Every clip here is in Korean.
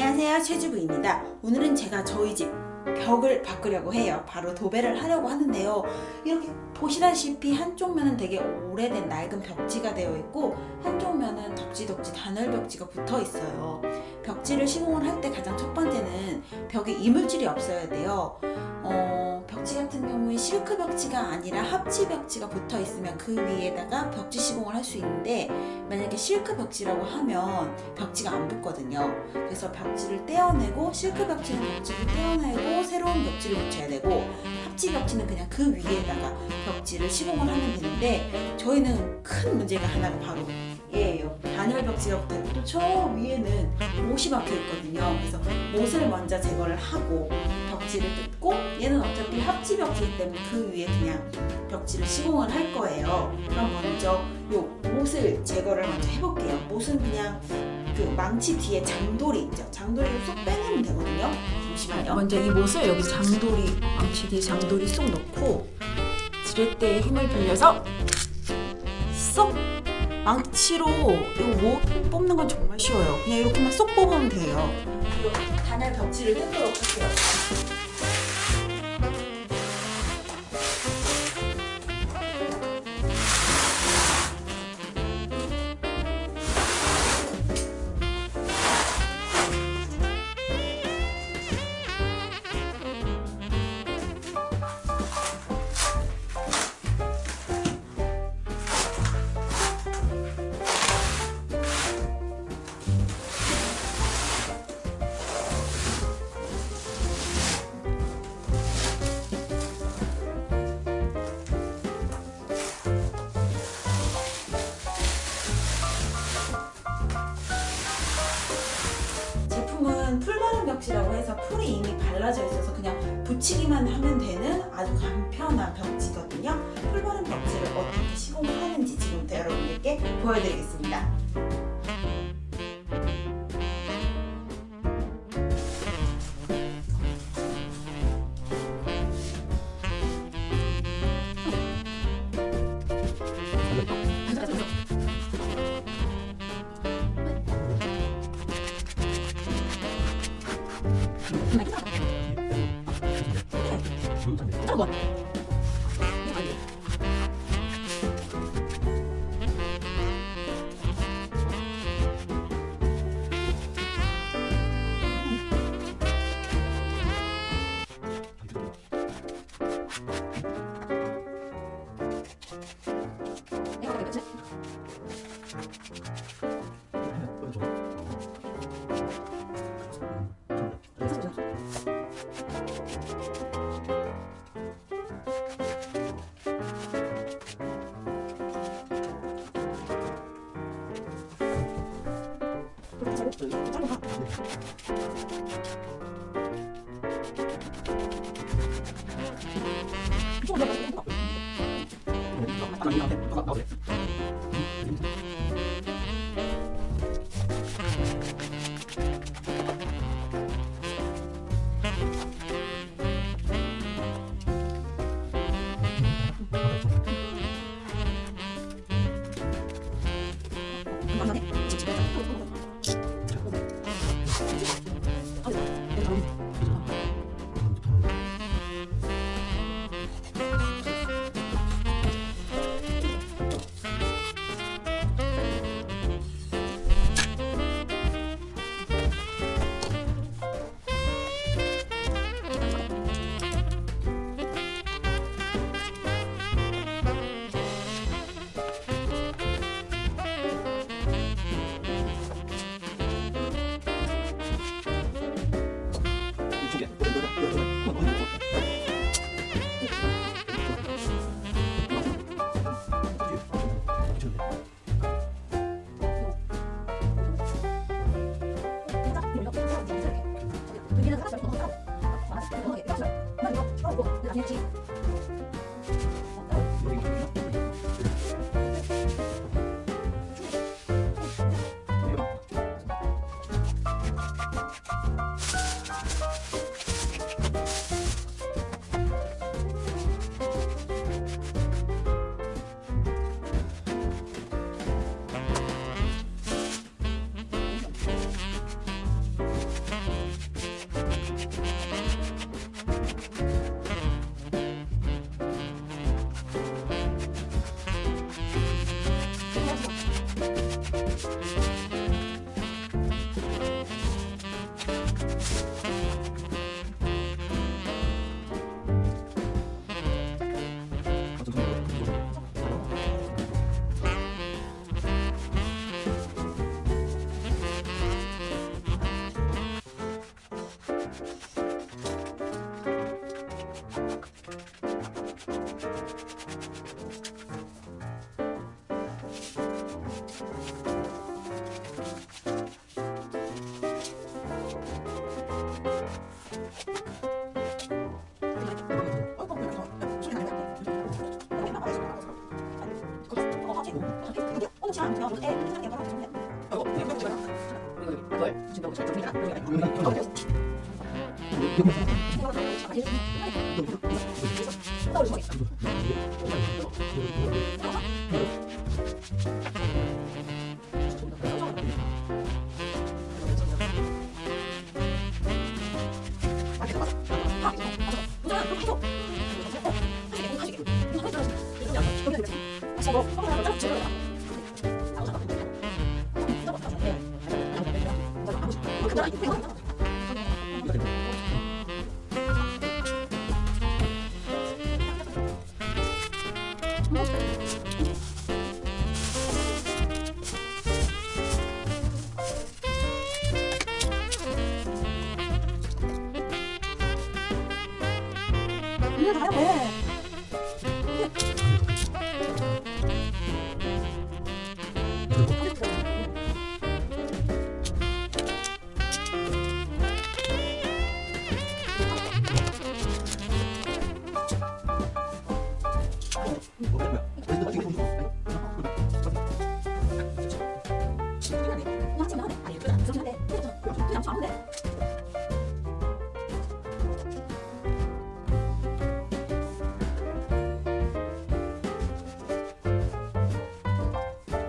안녕하세요. 최주부입니다. 오늘은 제가 저희 집 벽을 바꾸려고 해요. 바로 도배를 하려고 하는데요. 이렇게 보시다시피 한쪽 면은 되게 오래된 낡은 벽지가 되어 있고 한쪽 면은 덕지덕지 단열 벽지가 붙어 있어요. 벽지를 시공을 할 때 가장 첫 번째는 벽에 이물질이 없어야 돼요. 어, 벽지 같은 경우에 실크 벽지가 아니라 합치 벽지가 붙어 있으면 그 위에다가 벽지 시공을 할 수 있는데 만약에 실크 벽지라고 하면 벽지가 안 붙거든요. 그래서 벽지를 떼어내고 실크 벽지는 벽지를 떼어내고 새로운 벽지를 붙여야 되고 합치 벽지는 그냥 그 위에다가 벽지를 시공을 하면 되는데 저희는 큰 문제가 하나가 바로 얘예요. 단열 벽지가 붙어있고 또 저 위에는 못이 박혀 있거든요. 그래서 못을 먼저 제거를 하고 벽지를 뜯고 얘는 어차피 합치 벽지이기 때문에 그 위에 그냥 벽지를 시공을 할 거예요. 그럼 먼저 요 못을 제거를 먼저 해볼게요. 못은 그냥 그 망치 뒤에 장돌이 있죠. 장돌이를 쏙 빼내면 되거든요. 잠시만요. 먼저 이 못을 여기 장돌이 망치 뒤에 장돌이 쏙 넣고 지렛대에 힘을 빌려서 쏙 망치로 이못 뽑는 건 정말 쉬워요. 그냥 이렇게만 쏙 뽑으면 돼요. 그리고 단열 벽지를 뜯도록 할게요 벽지라고 해서 풀이 이미 발라져 있어서 그냥 붙이기만 하면 되는 아주 간편한 벽지거든요. 풀바른 벽지를 어떻게 시공을 하는지 지금부터 여러분들께 보여드리겠습니다. 你买这么多坐下吧。小熊彤彤跳舞完也跳那你说跳舞不 또 마시고 쭉 주로 그래도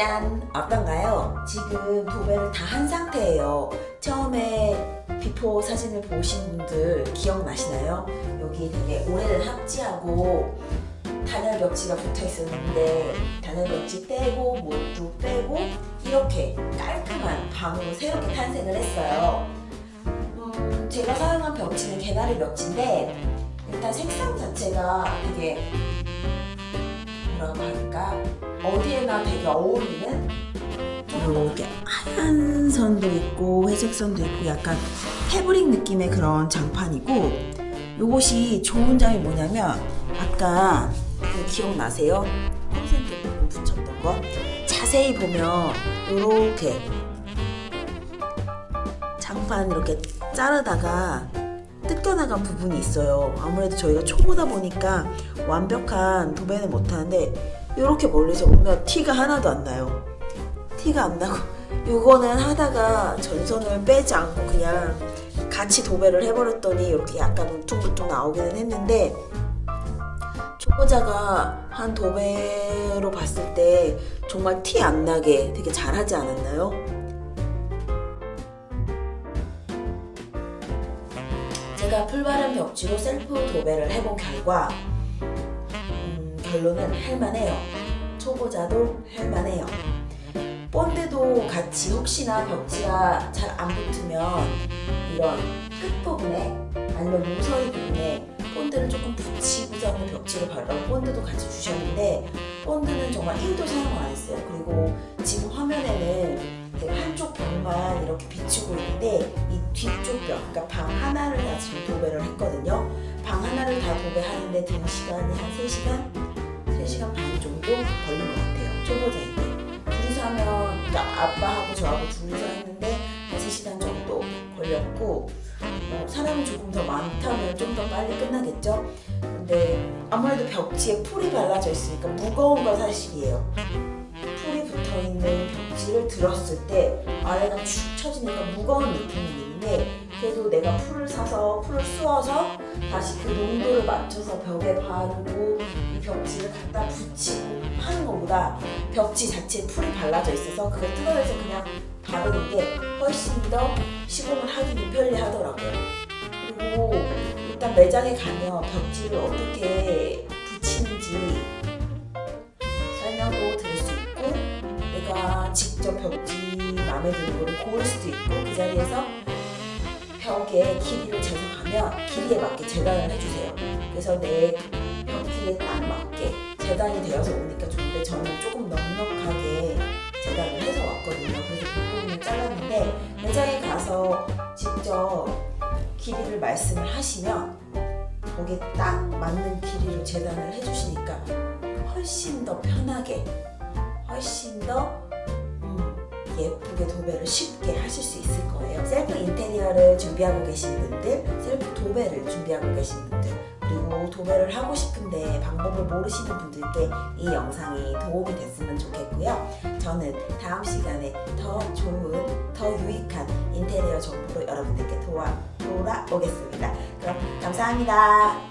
짠! 어떤가요? 지금 도배를 다 한 상태예요. 처음에 before 사진을 보신 분들 기억나시나요? 여기 되게 오래된 합지하고 단열 벽지가 붙어 있었는데 단열 벽지 떼고 몰두 빼고 이렇게 깔끔한 방으로 새롭게 탄생을 했어요. 음, 제가 사용한 벽지는 개나리 벽지인데 일단 색상 자체가 되게 뭐라고 할까? 어디에나 되게 어울리는? 이렇게 하얀 선도 있고 회색 선도 있고 약간 패브릭 느낌의 그런 장판이고 요것이 좋은 점이 뭐냐면 아까 그 기억나세요? 콘센트 부분 붙였던 거? 자세히 보면 이렇게 장판 이렇게 자르다가 뜯겨나간 부분이 있어요 아무래도 저희가 초보다 보니까 완벽한 도배는 못하는데 이렇게 멀리서 보면 티가 하나도 안 나요. 티가 안 나고 이거는 하다가 전선을 빼지 않고 그냥 같이 도배를 해버렸더니 이렇게 약간 울퉁불퉁 나오기는 했는데 초보자가 한 도배로 봤을 때 정말 티 안 나게 되게 잘하지 않았나요? 제가 풀바른 벽지로 셀프 도배를 해본 결과 음, 결론은 할만해요. 초보자도 할만해요. 본드도 같이 혹시나 벽지가 잘 안 붙으면 이런 끝부분에 아니면 모서리 부분에 본드를 조금 붙이고서는 벽지를 바르라고 본드도 같이 주셨는데 본드는 정말 1도 사용 안 했어요. 그리고 지금 화면에는 한쪽 벽만 이렇게 비추고 있는데 이 뒤쪽 벽, 그러니까 방 하나를 다 지금 도배를 했거든요. 방 하나를 다 도배하는데 든 시간이 한 3시간? 3시간 반 정도 걸린 것 같아요. 초보자인데. 둘이서 하면, 그러니까 아빠하고 저하고 둘이서 했는데 한 3시간 정도 걸렸고 어, 사람이 조금 더 많다면 좀 더 빨리 끝나겠죠? 근데 아무래도 벽지에 풀이 발라져 있으니까 무거운 건 사실이에요. 붙어있는 벽지를 들었을 때 아래가 축 처지니까 무거운 느낌이 있는데 그래도 내가 풀을 사서 풀을 쑤어서 다시 그 농도를 맞춰서 벽에 바르고 이 벽지를 갖다 붙이고 하는 것보다 벽지 자체에 풀이 발라져 있어서 그걸 뜯어내서 그냥 바르는 게 훨씬 더 시공을 하기도 편리하더라고요. 그리고 일단 매장에 가면 벽지를 어떻게 붙이는지 설명도 있고 직접 벽지 마음에 드는 거를 고를 수도 있고 그 자리에서 벽에 길이를 재성하면 길이에 맞게 재단을 해주세요. 그래서 내벽 길이에 딱 맞게 재단이 되어서 오니까 좋은데 저는 조금 넉넉하게 재단을 해서 왔거든요. 그래서 그 부분을 잘랐는데 매장에 가서 직접 길이를 말씀을 하시면 거기에 딱 맞는 길이로 재단을 해주시니까 훨씬 더 편하게 훨씬 더 음, 예쁘게 도배를 쉽게 하실 수 있을 거예요. 셀프 인테리어를 준비하고 계신 분들, 셀프 도배를 준비하고 계신 분들, 그리고 도배를 하고 싶은데 방법을 모르시는 분들께 이 영상이 도움이 됐으면 좋겠고요. 저는 다음 시간에 더 좋은, 더 유익한 인테리어 정보로 여러분들께 도와, 돌아오겠습니다. 그럼 감사합니다.